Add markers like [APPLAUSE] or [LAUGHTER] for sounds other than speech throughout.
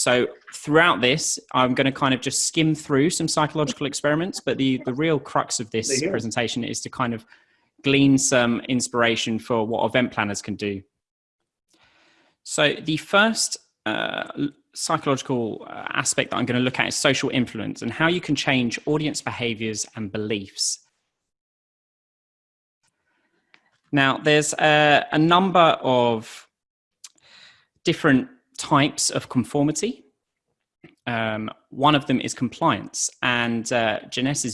So throughout this, I'm going to kind of just skim through some psychological experiments, but the, the real crux of this presentation is to kind of glean some inspiration for what event planners can do. So the first uh, psychological uh, aspect that I'm going to look at is social influence and how you can change audience behaviors and beliefs. Now, there's a, a number of different types of conformity. Um, one of them is compliance, and uh,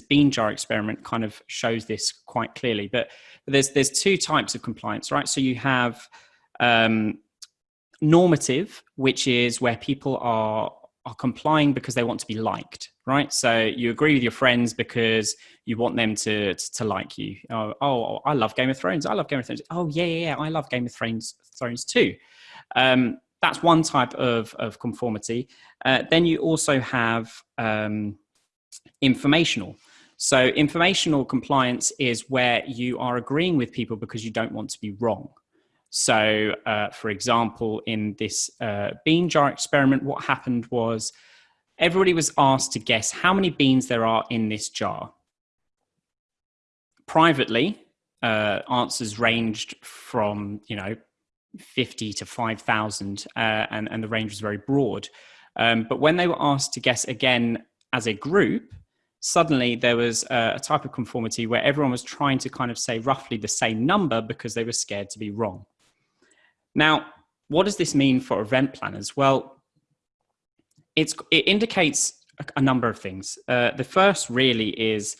bean jar experiment kind of shows this quite clearly. But, but there's there's two types of compliance, right? So you have um, normative, which is where people are are complying because they want to be liked, right? So you agree with your friends because you want them to to, to like you. Oh, oh, I love Game of Thrones. I love Game of Thrones. Oh yeah, yeah, yeah. I love Game of Thrones Thrones too. Um, that's one type of of conformity. Uh, then you also have um, informational. So informational compliance is where you are agreeing with people because you don't want to be wrong. So, uh, for example, in this uh, bean jar experiment, what happened was everybody was asked to guess how many beans there are in this jar. Privately, uh, answers ranged from, you know, 50 to 5,000, uh, and, and the range was very broad. Um, but when they were asked to guess again as a group, suddenly there was a, a, type of conformity where everyone was trying to kind of say roughly the same number because they were scared to be wrong. Now, what does this mean for event planners? Well, it's it indicates a, a, number of things. Uh, the first really is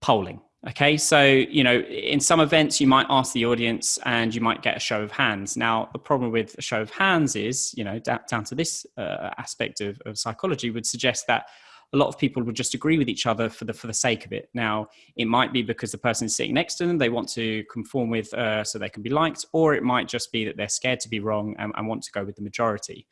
polling. Okay, so you know, in some events, you might ask the audience, and you might get a show of hands. Now, the problem with a show of hands is, you know, down, down to this uh, aspect of, of psychology, would suggest that a lot of people would just agree with each other for the for the sake of it. Now, it might be because the person sitting next to them, they want to conform with uh, so they can be liked, or it might just be that they're scared to be wrong and, and want to go with the majority.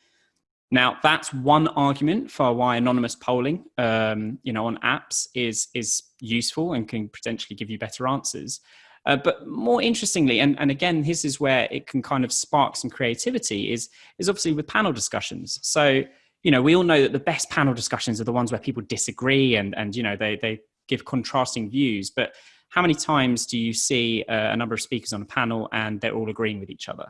Now, that's one argument for why anonymous polling, um, you know, on apps is is useful and can potentially give you better answers. Uh, but more interestingly, and, and again, this is where it can kind of spark some creativity, is is obviously with panel discussions. So you know, we all know that the best panel discussions are the ones where people disagree and, and you know, they, they give contrasting views. But how many times do you see uh, a number of speakers on a panel and they're all agreeing with each other?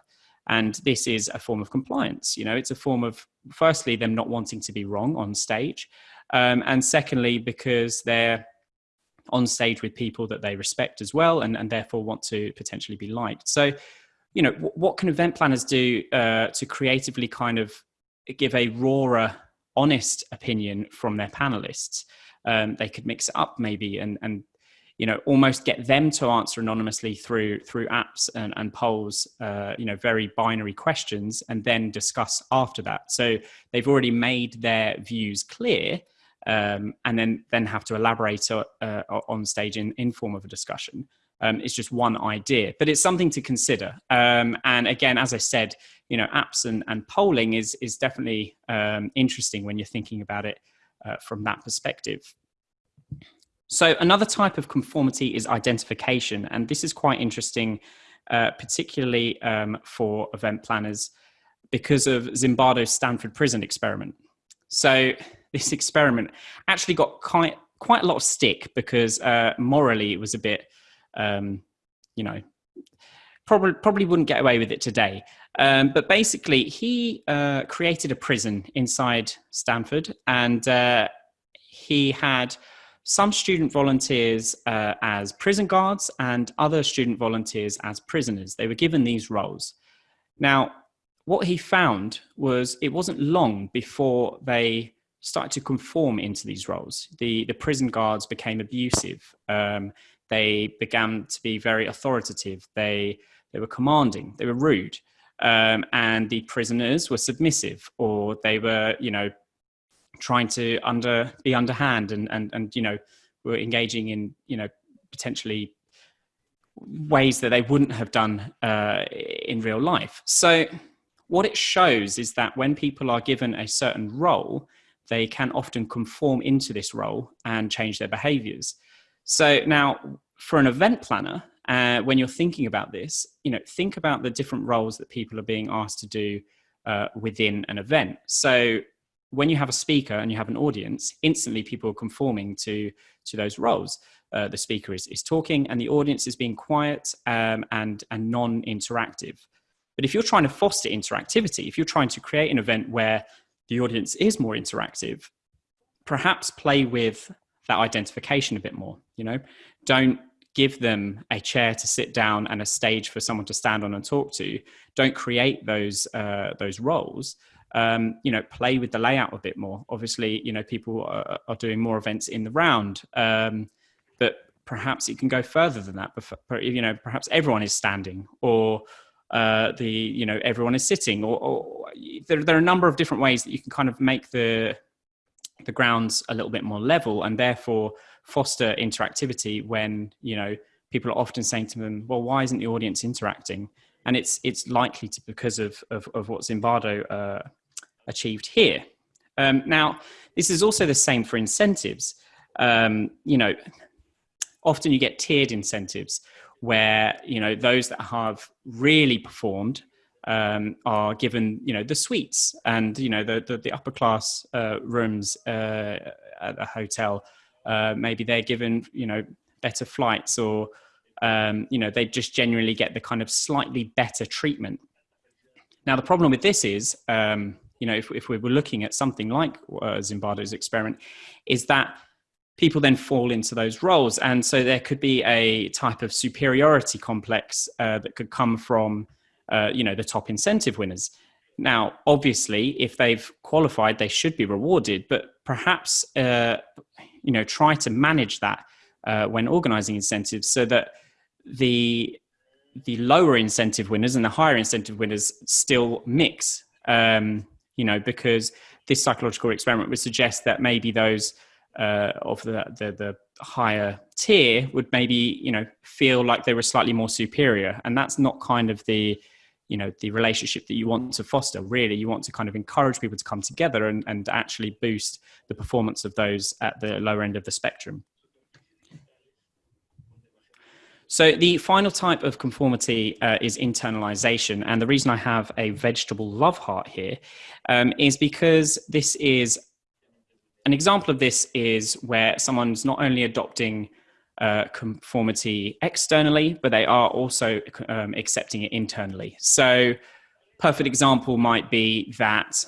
And this is a form of compliance. You know, it's a form of, firstly, them not wanting to be wrong on stage. Um, and secondly, because they're on stage with people that they respect as well and, and therefore want to potentially be liked. So, you know, what can event planners do uh, to creatively kind of give a rawer, honest opinion from their panelists. Um, they could mix it up maybe and and you know almost get them to answer anonymously through through apps and, and polls uh, you know very binary questions and then discuss after that so they've already made their views clear um, and then then have to elaborate uh, on stage in, in form of a discussion um, it's just one idea, but it's something to consider. Um, and again, as I said, you know, apps and, and polling is is definitely um, interesting when you're thinking about it uh, from that perspective. So another type of conformity is identification, and this is quite interesting, uh, particularly um, for event planners because of Zimbardo's Stanford prison experiment. So [LAUGHS] this experiment actually got quite quite a lot of stick because uh, morally it was a bit um, you know, probably probably wouldn't get away with it today. Um, but basically, he uh, created a prison inside Stanford, and uh, he had some student volunteers uh, as prison guards and other student volunteers as prisoners. They were given these roles. Now, what he found was it wasn't long before they started to conform into these roles. The the prison guards became abusive. Um, they began to be very authoritative. They, they were commanding, they were rude. Um, and the prisoners were submissive or they were, you know, trying to under be underhand and, and, and, you know, were engaging in, you know, potentially ways that they wouldn't have done uh, in real life. So what it shows is that when people are given a certain role, they can often conform into this role and change their behaviors. So now for an event planner, uh, when you're thinking about this, you know, think about the different roles that people are being asked to do uh, within an event. So when you have a speaker and you have an audience, instantly people are conforming to to those roles. Uh, the speaker is, is talking and the audience is being quiet um, and and non-interactive. But if you're trying to foster interactivity, if you're trying to create an event where the audience is more interactive, perhaps play with that identification a bit more. You know, don't give them a chair to sit down and a stage for someone to stand on and talk to. Don't create those uh, those roles. Um, you know, play with the layout a bit more. Obviously, you know, people are, are doing more events in the round, um, but perhaps it can go further than that. You know, perhaps everyone is standing, or uh, the you know everyone is sitting, or, or there, there are a number of different ways that you can kind of make the the grounds a little bit more level, and therefore foster interactivity when you know people are often saying to them well why isn't the audience interacting and it's it's likely to because of of, of what zimbardo uh, achieved here. Um, now this is also the same for incentives. Um, you know often you get tiered incentives where you know those that have really performed um, are given you know the suites and you know the the, the upper class uh, rooms uh, at a hotel. Uh, maybe they're given you know better flights or um, you know they just generally get the kind of slightly better treatment. Now the problem with this is um, you know if, if we were looking at something like uh, zimbardo's experiment is that people then fall into those roles. And so there could be a type of superiority complex uh, that could come from uh, you know the top incentive winners. Now obviously if they've qualified they should be rewarded but perhaps uh, you know try to manage that uh, when organizing incentives so that the the lower incentive winners and the higher incentive winners still mix. Um, you know because this psychological experiment would suggest that maybe those uh, of the, the, the higher tier would maybe you know feel like they were slightly more superior. And that's not kind of the you know the relationship that you want to foster really. You want to kind of encourage people to come together and, and actually boost the performance of those at the lower end of the spectrum so the final type of conformity uh, is internalization and the reason i have a vegetable love heart here um, is because this is an example of this is where someone's not only adopting uh, conformity externally, but they are also um, accepting it internally. So, perfect example might be that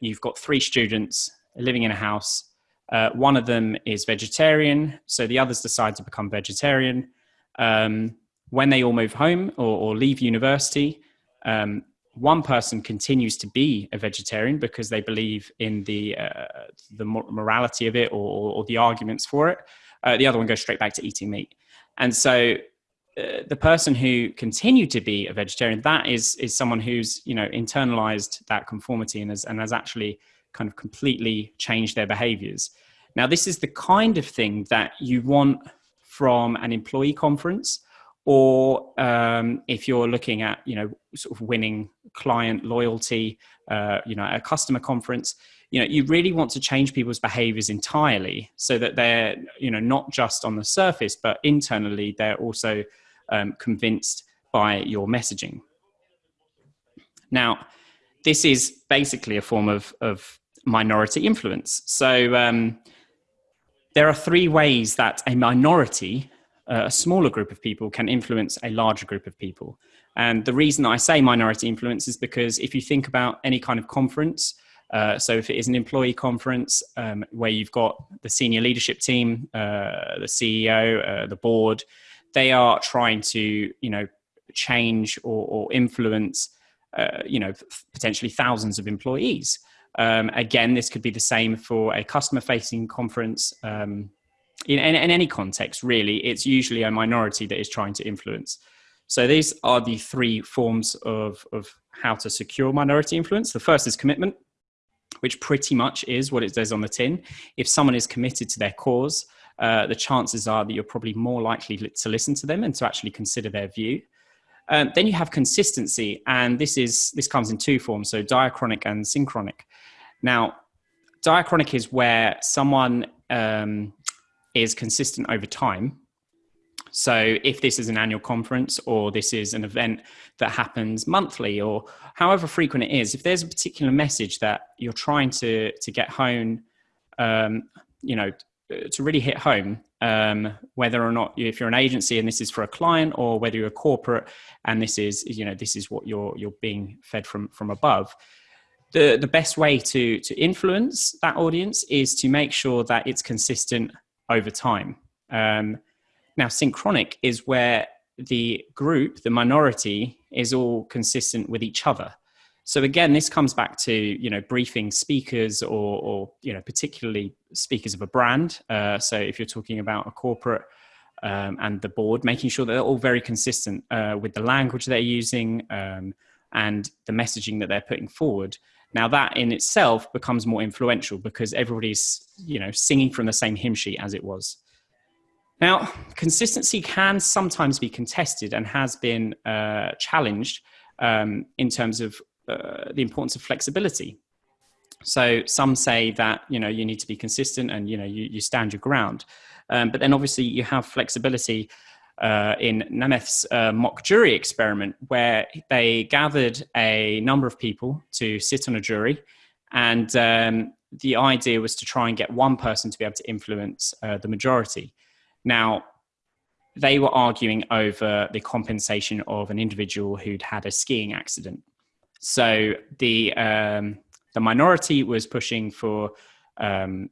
you've got three students living in a house. Uh, one of them is vegetarian, so the others decide to become vegetarian. Um, when they all move home or, or leave university, um, one person continues to be a vegetarian because they believe in the uh, the morality of it or, or, the arguments for it uh, the other one goes straight back to eating meat. And so uh, the person who continued to be a vegetarian, that is is someone who's you know internalized that conformity and has and has actually kind of completely changed their behaviors. Now, this is the kind of thing that you want from an employee conference, or um, if you're looking at you know sort of winning client loyalty, uh, you know, a customer conference you know you really want to change people's behaviors entirely so that they're you know not just on the surface but internally they're also um, convinced by your messaging. Now this is basically a form of, of minority influence. So um, there are three ways that a minority uh, a smaller group of people can influence a larger group of people and the reason i say minority influence is because if you think about any kind of conference uh, so if it is an employee conference um, where you've got the senior leadership team, uh, the CEO, uh, the board, they are trying to you know change or, or influence uh, you know potentially thousands of employees. Um, again, this could be the same for a customer-facing conference. Um, in, in, in any context, really, it's usually a minority that is trying to influence. So these are the three forms of, of how to secure minority influence. The first is commitment which pretty much is what it says on the tin. If someone is committed to their cause, uh, the chances are that you're probably more likely to listen to them and to actually consider their view. Um, then you have consistency, and this is this comes in two forms: so diachronic and synchronic. Now, diachronic is where someone um, is consistent over time, So, if this is an annual conference or this is an event that happens monthly or however frequent it is, if there's a particular message that you're trying to to get home, um, you know, to really hit home, um, whether or not if you're an agency and this is for a client, or whether you're a corporate and this is you know this is what you're you're being fed from from above. The the best way to to influence that audience is to make sure that it's consistent over time. Um, now, synchronic is where the group, the minority, is all consistent with each other. So again, this comes back to you know briefing speakers or, or you know particularly speakers of a brand. Uh, so if you're talking about a corporate um, and the board, making sure that they're all very consistent uh, with the language they're using um, and the messaging that they're putting forward. Now that in itself becomes more influential because everybody's you know singing from the same hymn sheet as it was. Now, consistency can sometimes be contested and has been uh, challenged um, in terms of uh, the importance of flexibility. So some say that you know you need to be consistent and you know you, you stand your ground, um, but then obviously you have flexibility uh, in Nemeth's uh, mock jury experiment, where they gathered a number of people to sit on a jury, and um, the idea was to try and get one person to be able to influence uh, the majority. Now, they were arguing over the compensation of an individual who'd had a skiing accident. So the um, the minority was pushing for um,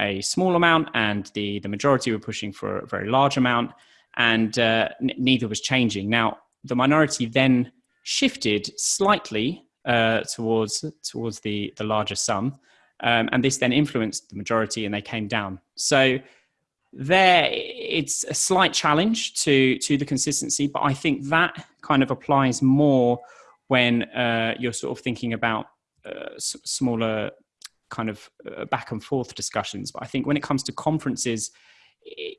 a small amount, and the the majority were pushing for a very large amount, and uh, n- neither was changing. Now the minority then shifted slightly uh, towards towards the the larger sum, um, and this then influenced the majority, and they came down. So there it's a slight challenge to to the consistency but i think that kind of applies more when uh, you're sort of thinking about uh, smaller kind of uh, back and forth discussions. But i think when it comes to conferences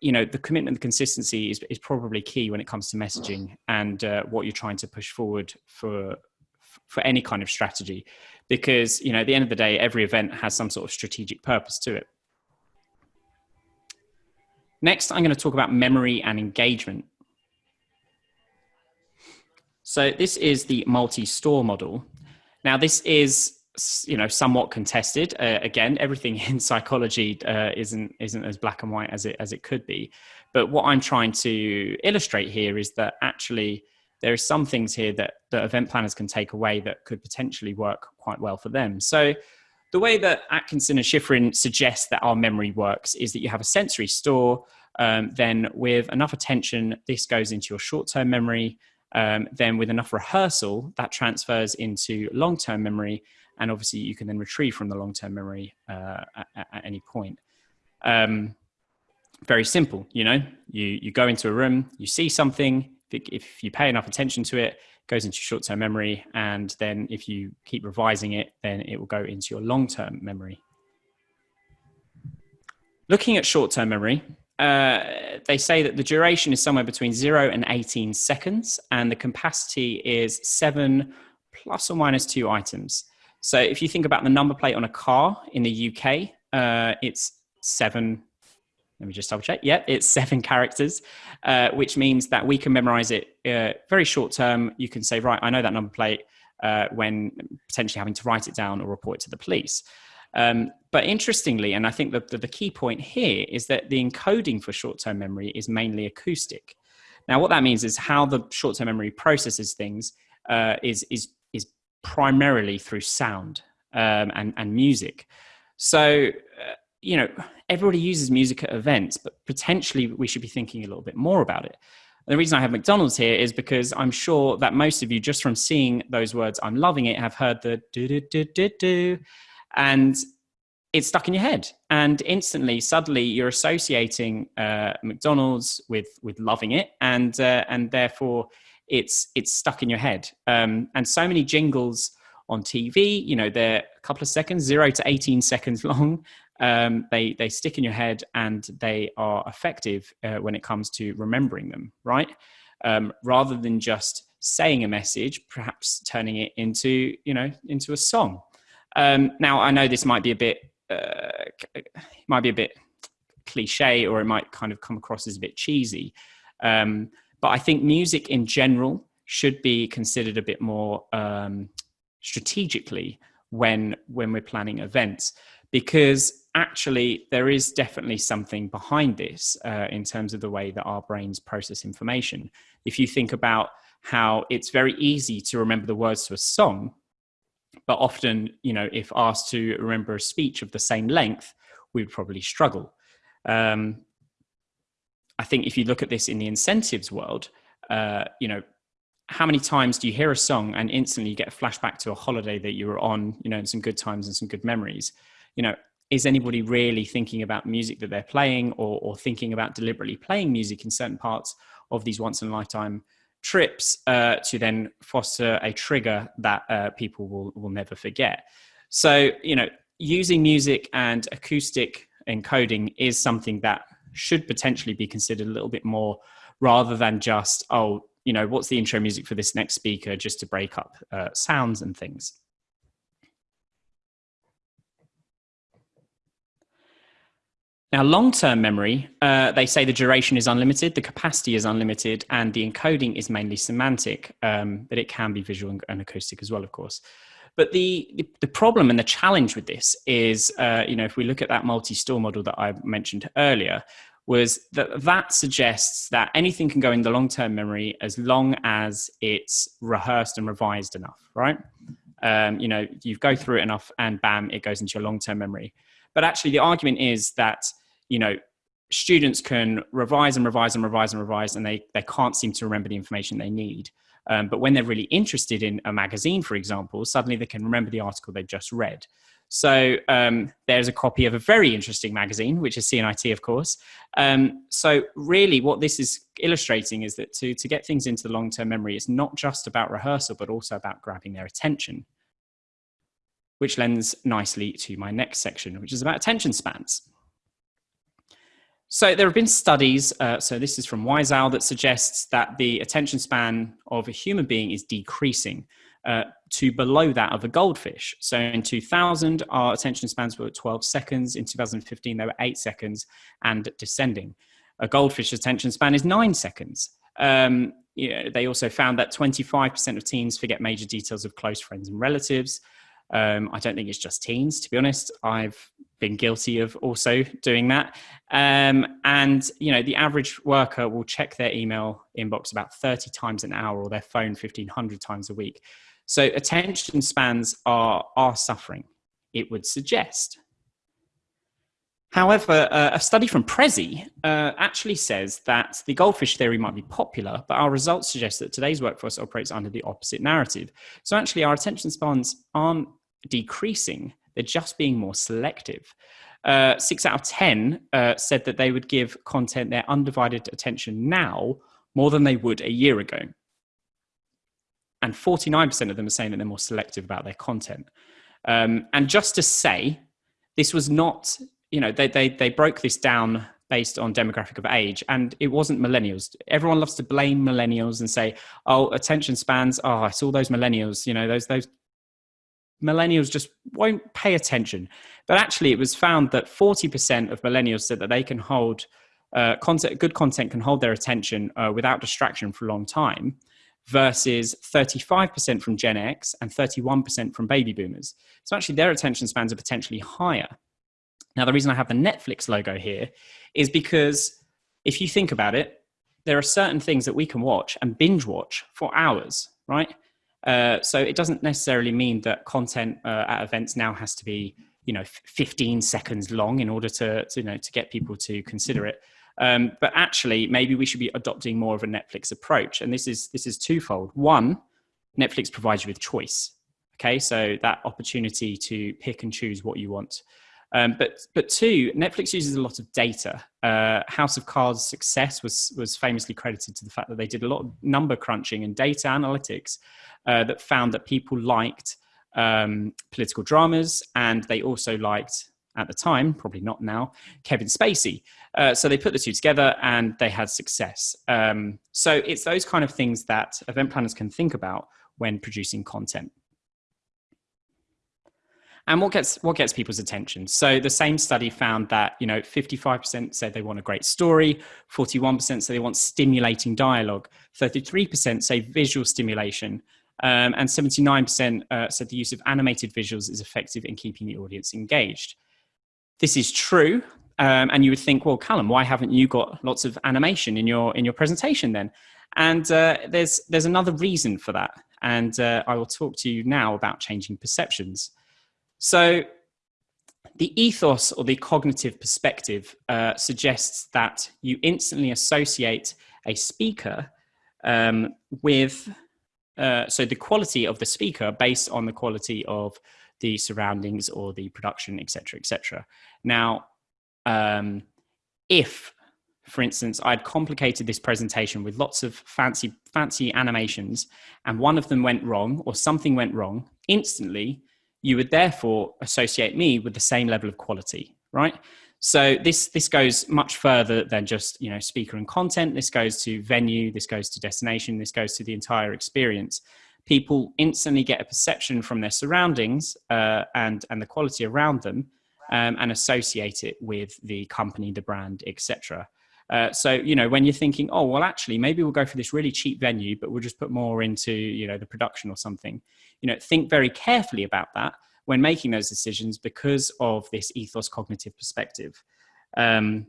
you know the commitment the consistency is, is probably key when it comes to messaging and uh, what you're trying to push forward for for any kind of strategy. Because you know at the end of the day every event has some sort of strategic purpose to it. Next, I'm going to talk about memory and engagement. So this is the multi-store model. Now this is you know somewhat contested. Uh, again, everything [LAUGHS] in psychology uh, isn't isn't as black and white as it as it could be. But what I'm trying to illustrate here is that actually there are some things here that that event planners can take away that could potentially work quite well for them. So the way that Atkinson and Shiffrin suggest that our memory works is that you have a sensory store. Um, then, with enough attention, this goes into your short term memory. Um, then, with enough rehearsal, that transfers into long term memory. And obviously, you can then retrieve from the long term memory uh, at, at, any point. Um, very simple, you know, you, you go into a room, you see something, if you pay enough attention to it, goes into short term memory. And then if you keep revising it, then it will go into your long term memory. Looking at short term memory, uh, they say that the duration is somewhere between 0 and 18 seconds, and the capacity is 7 plus or minus 2 items. So if you think about the number plate on a car in the UK, uh, it's 7 let me just double check. Yeah, it's [LAUGHS] seven characters, uh, which means that we can memorize it uh, very short term. You can say, right, I know that number plate uh, when potentially having to write it down or report it to the police. Um, but interestingly, and I think the, the, key point here is that the encoding for short term memory is mainly acoustic. Now, what that means is how the short term memory processes things uh, is, is, is primarily through sound um, and, and music. So, uh, you know, everybody uses music at events, but potentially we should be thinking a little bit more about it. And the reason I have McDonald's here is because I'm sure that most of you, just from seeing those words, I'm loving it, have heard the do do do do do, and it's stuck in your head. And instantly, suddenly, you're associating uh, McDonald's with with loving it, and uh, and therefore, it's it's stuck in your head. Um, and so many jingles on TV, you know, they're a couple of seconds, zero to 18 seconds [LAUGHS] long, um, they they stick in your head and they are effective uh, when it comes to remembering them, right? Um, rather than just saying a message, perhaps turning it into you know into a song. Um, now I know this might be a bit uh, might be a bit cliche or it might kind of come across as a bit cheesy. Um, but I think music in general should be considered a bit more um, strategically when when we're planning events because actually there is definitely something behind this uh, in terms of the way that our brains process information if you think about how it's very easy to remember the words to a song but often you know if asked to remember a speech of the same length we would probably struggle um, i think if you look at this in the incentives world uh, you know how many times do you hear a song and instantly you get a flashback to a holiday that you were on, you know, and some good times and some good memories? You know, is anybody really thinking about music that they're playing or, or thinking about deliberately playing music in certain parts of these once in a lifetime trips uh, to then foster a trigger that uh, people will, will never forget? So, you know, using music and acoustic encoding is something that should potentially be considered a little bit more rather than just, oh, you know, what's the intro music for this next speaker just to break up uh, sounds and things. Now, long-term memory, uh, they say the duration is unlimited, the capacity is unlimited, and the encoding is mainly semantic, um, but it can be visual and acoustic as well, of course. But the, the problem and the challenge with this is, uh, you know, if we look at that multi-store model that I mentioned earlier, was that that suggests that anything can go in the long-term memory as long as it's rehearsed and revised enough, right? Um, you know, you go through it enough and bam, it goes into your long-term memory. But actually the argument is that, you know, students can revise and revise and revise and revise and they, they can't seem to remember the information they need. Um, but when they're really interested in a magazine, for example, suddenly they can remember the article they've just read. So um, there's a copy of a very interesting magazine, which is C&IT, of course. Um, so really what this is illustrating is that to, to get things into the long-term memory, it's not just about rehearsal, but also about grabbing their attention, which lends nicely to my next section, which is about attention spans. So there have been studies, uh, so this is from Wiseau, that suggests that the attention span of a human being is decreasing uh, to below that of a goldfish. So in 2000, our attention spans were 12 seconds. In 2015, they were eight seconds and descending. A goldfish attention span is nine seconds. Um, you know, they also found that 25% of teens forget major details of close friends and relatives. Um, I don't think it's just teens, to be honest. I've been guilty of also doing that. Um, and, you know, the average worker will check their email inbox about 30 times an hour or their phone 1500 times a week. So attention spans are, are suffering, it would suggest. However, uh, a study from Prezi uh, actually says that the goldfish theory might be popular, but our results suggest that today's workforce operates under the opposite narrative. So actually our attention spans aren't decreasing, they're just being more selective. Uh, six out of 10 uh, said that they would give content their undivided attention now more than they would a year ago and 49% of them are saying that they're more selective about their content. Um, and just to say, this was not, you know, they, they, they broke this down based on demographic of age and it wasn't millennials. Everyone loves to blame millennials and say, oh, attention spans, oh, it's all those millennials, you know, those, those millennials just won't pay attention. But actually it was found that 40% of millennials said that they can hold uh, content, good content can hold their attention uh, without distraction for a long time versus 35% from Gen X and 31% from baby boomers. So actually their attention spans are potentially higher. Now, the reason I have the Netflix logo here is because if you think about it, there are certain things that we can watch and binge watch for hours, right? Uh, so it doesn't necessarily mean that content uh, at events now has to be, you know, 15 seconds long in order to, to, you know, to get people to consider it. Um, but actually, maybe we should be adopting more of a Netflix approach. And this is this is twofold. One, Netflix provides you with choice. Okay, so that opportunity to pick and choose what you want. Um, but but two, Netflix uses a lot of data. Uh, House of Cards' success was was famously credited to the fact that they did a lot of number crunching and data analytics uh, that found that people liked um, political dramas and they also liked at the time, probably not now, Kevin Spacey. Uh, so they put the two together and they had success. Um, so it's those kind of things that event planners can think about when producing content. And what gets what gets people's attention? So the same study found that you know 55% said they want a great story 41% say they want stimulating dialogue 33% say visual stimulation um, and 79% uh, said the use of animated visuals is effective in keeping the audience engaged. This is true um, and you would think well callum why haven't you got lots of animation in your in your presentation then? And uh, there's there's another reason for that and uh, i will talk to you now about changing perceptions so the ethos or the cognitive perspective uh, suggests that you instantly associate a speaker um, with, uh, so the quality of the speaker based on the quality of the surroundings or the production, etc., etc. Now, um, if, for instance, I'd complicated this presentation with lots of fancy, fancy animations, and one of them went wrong or something went wrong, instantly you would therefore associate me with the same level of quality, right? So this this goes much further than just you know speaker and content. This goes to venue. This goes to destination. This goes to the entire experience. People instantly get a perception from their surroundings uh, and and the quality around them, um, and associate it with the company, the brand, etc. Uh, so you know when you're thinking, oh well, actually maybe we'll go for this really cheap venue, but we'll just put more into you know the production or something you know think very carefully about that when making those decisions because of this ethos cognitive perspective. Um,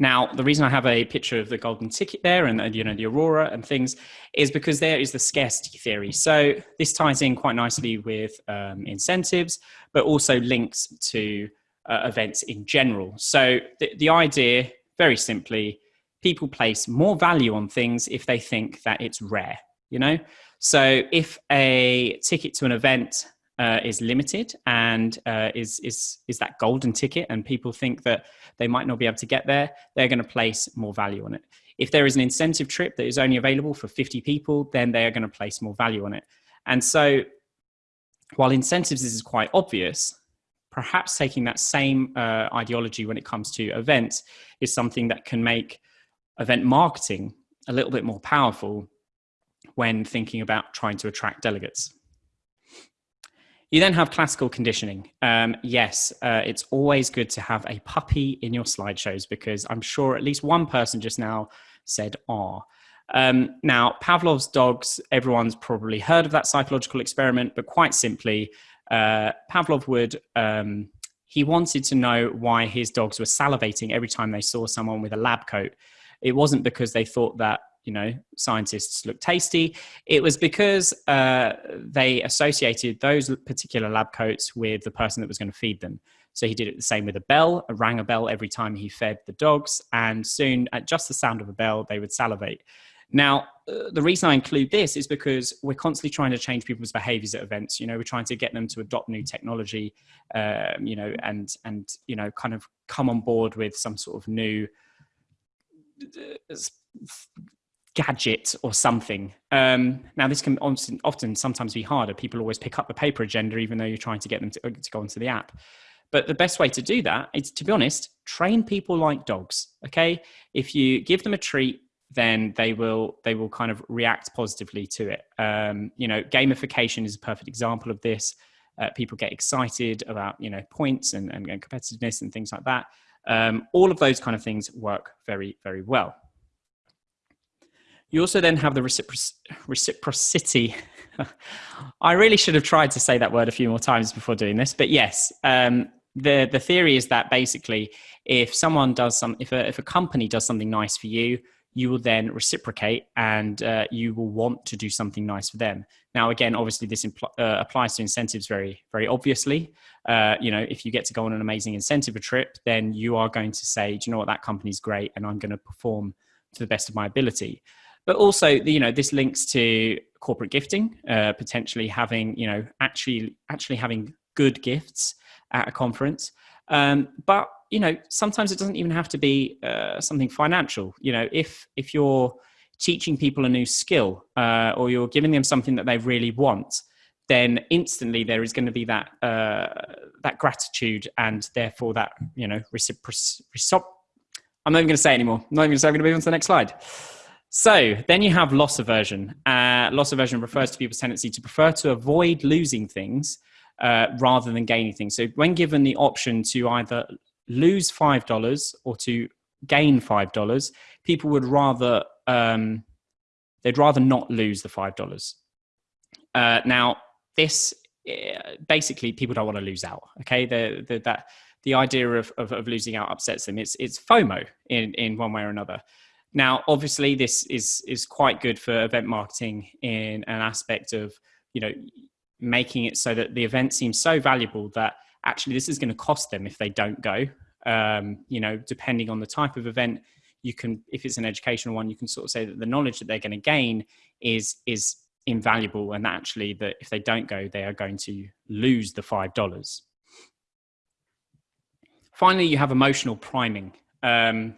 now the reason i have a picture of the golden ticket there and, you know the aurora and things is because there is the scarcity theory. So this ties in quite nicely with um, incentives but also links to uh, events in general. So the, the idea very simply people place more value on things if they think that it's rare you know so if a ticket to an event uh, is limited and uh, is is is that golden ticket, and people think that they might not be able to get there, they're going to place more value on it. If there is an incentive trip that is only available for 50 people, then they are going to place more value on it. And so, while incentives is quite obvious, perhaps taking that same uh, ideology when it comes to events is something that can make event marketing a little bit more powerful when thinking about trying to attract delegates. You then have classical conditioning. Um, yes, uh, it's always good to have a puppy in your slideshows because I'm sure at least one person just now said, ah. Um, now, Pavlov's dogs, everyone's probably heard of that psychological experiment, but quite simply, uh, Pavlov would, um, he wanted to know why his dogs were salivating every time they saw someone with a lab coat. It wasn't because they thought that you know scientists look tasty. It was because uh, they associated those particular lab coats with the person that was going to feed them. So he did it the same with a bell rang a bell every time he fed the dogs and soon at just the sound of a bell they would salivate. Now uh, the reason i include this is because we're constantly trying to change people's behaviors at events. You know we're trying to get them to adopt new technology um, you know and and you know kind of come on board with some sort of new uh, gadget or something. Um, now, this can often, often, sometimes be harder. People always pick up the paper agenda, even though you're trying to get them to, uh, to go onto the app. But the best way to do that is, to be honest, train people like dogs. Okay, if you give them a treat, then they will they will kind of react positively to it. Um, you know, gamification is a perfect example of this. Uh, people get excited about you know points and, and, and competitiveness and things like that. Um, all of those kind of things work very very well. You also then have the recipro- reciprocity. [LAUGHS] I really should have tried to say that word a few more times before doing this, but yes, um, the the theory is that basically, if someone does some, if a if a company does something nice for you, you will then reciprocate, and uh, you will want to do something nice for them. Now, again, obviously, this impl- uh, applies to incentives very very obviously. Uh, you know, if you get to go on an amazing incentive trip, then you are going to say, do you know what, that company's great, and I'm going to perform to the best of my ability but also you know this links to corporate gifting uh, potentially having you know actually actually having good gifts at a conference. Um, but you know sometimes it doesn't even have to be uh, something financial. You know if if you're teaching people a new skill uh, or you're giving them something that they really want then instantly there is going to be that uh, that gratitude and therefore that you know reciprocity i'm not even going to say anymore. I'm not even going to say i'm going to move on to the next slide so then you have loss aversion. Uh, loss aversion refers to people's tendency to prefer to avoid losing things uh, rather than gaining things. So when given the option to either lose five dollars or to gain five dollars, people would rather um, they'd rather not lose the five dollars. Uh, now, this eh, basically people don't want to lose out. Okay, the, the, that the idea of, of, of losing out upsets them. It's it's FOMO in in one way or another. Now, obviously, this is is quite good for event marketing in an aspect of you know making it so that the event seems so valuable that actually this is going to cost them if they don't go. Um, you know, depending on the type of event, you can if it's an educational one, you can sort of say that the knowledge that they're going to gain is is invaluable, and actually that if they don't go, they are going to lose the five dollars. Finally, you have emotional priming. Um,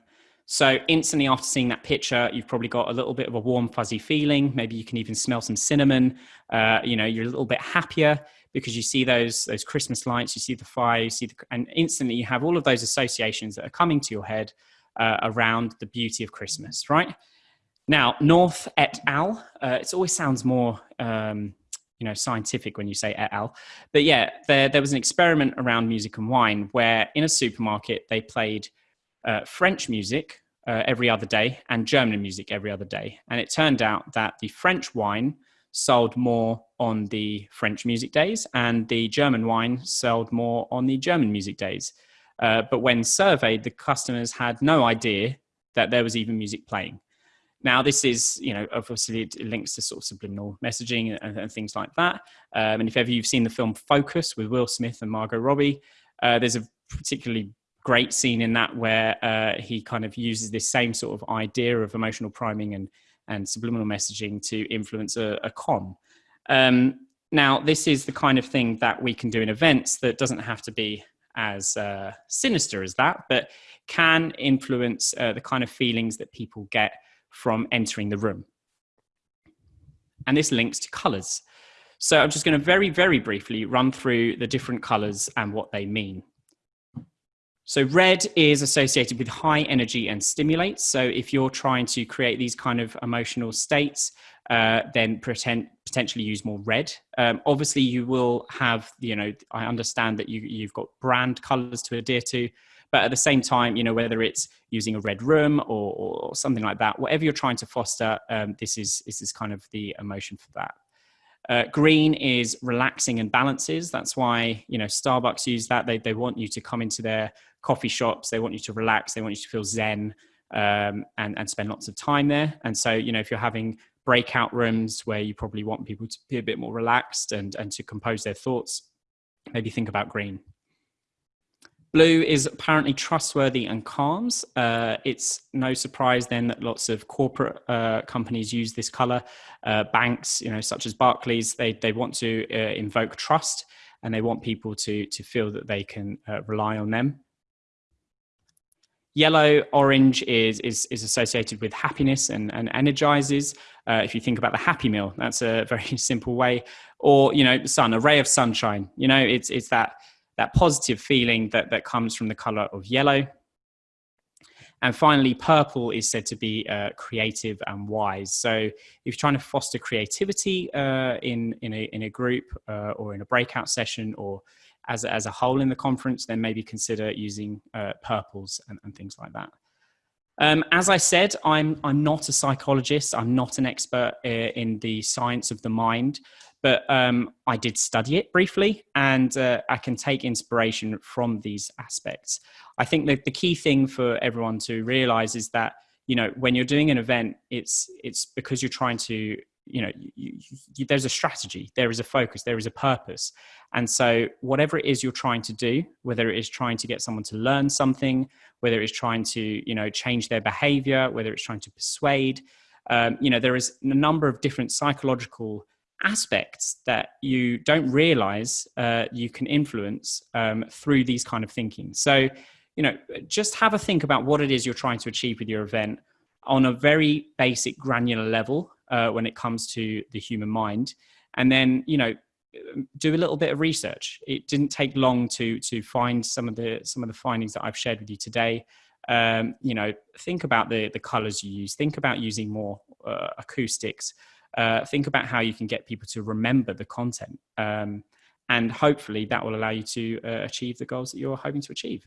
so instantly after seeing that picture, you've probably got a little bit of a warm, fuzzy feeling. Maybe you can even smell some cinnamon. Uh, you know, you're a little bit happier because you see those those Christmas lights, you see the fire, you see the, and instantly you have all of those associations that are coming to your head uh, around the beauty of Christmas, right? Now, North et al. Uh, it always sounds more um, you know scientific when you say et al. But yeah, there there was an experiment around music and wine where in a supermarket they played uh, French music uh, every other day and German music every other day. And it turned out that the French wine sold more on the French music days and the German wine sold more on the German music days. Uh, but when surveyed, the customers had no idea that there was even music playing. Now, this is, you know, obviously it links to sort of subliminal messaging and, and things like that. Um, and if ever you've seen the film Focus with Will Smith and Margot Robbie, uh, there's a particularly great scene in that where uh, he kind of uses this same sort of idea of emotional priming and and subliminal messaging to influence a, a con. Um, now, this is the kind of thing that we can do in events that doesn't have to be as uh, sinister as that, but can influence uh, the kind of feelings that people get from entering the room. And this links to colors. So I'm just going to very, very briefly run through the different colors and what they mean. So red is associated with high energy and stimulates. So if you're trying to create these kind of emotional states, uh, then pretend, potentially use more red. Um, obviously, you will have, you know, I understand that you, you've got brand colors to adhere to, but at the same time, you know, whether it's using a red room or, or something like that, whatever you're trying to foster, um, this is this is kind of the emotion for that. Uh, green is relaxing and balances. That's why you know Starbucks use that. They they want you to come into their coffee shops. They want you to relax. They want you to feel zen um, and and spend lots of time there. And so you know if you're having breakout rooms where you probably want people to be a bit more relaxed and and to compose their thoughts, maybe think about green. Blue is apparently trustworthy and calms. Uh, it's no surprise then that lots of corporate uh, companies use this color. Uh, banks, you know, such as Barclays, they they want to uh, invoke trust and they want people to to feel that they can uh, rely on them. Yellow, orange is is is associated with happiness and and energizes. Uh, if you think about the Happy Meal, that's a very [LAUGHS] simple way. Or you know, sun, a ray of sunshine. You know, it's it's that that positive feeling that, that comes from the color of yellow. And finally, purple is said to be uh, creative and wise. So if you're trying to foster creativity uh, in, in, a, in a group uh, or in a breakout session or as, as a whole in the conference, then maybe consider using uh, purples and, and things like that. Um, as I said, I'm, I'm not a psychologist. I'm not an expert uh, in the science of the mind but um, I did study it briefly, and uh, I can take inspiration from these aspects. I think that the key thing for everyone to realize is that you know when you're doing an event, it's it's because you're trying to you know you, you, there's a strategy, there is a focus, there is a purpose, and so whatever it is you're trying to do, whether it is trying to get someone to learn something, whether it's trying to you know change their behavior, whether it's trying to persuade. Um, you know there is a number of different psychological aspects that you don't realize uh, you can influence um, through these kind of thinking. So, you know, just have a think about what it is you're trying to achieve with your event on a very basic, granular level uh, when it comes to the human mind. And then, you know, do a little bit of research. It didn't take long to to find some of the some of the findings that I've shared with you today. Um, you know, think about the the colors you use. Think about using more uh, acoustics uh, think about how you can get people to remember the content. Um, and hopefully that will allow you to uh, achieve the goals that you're hoping to achieve.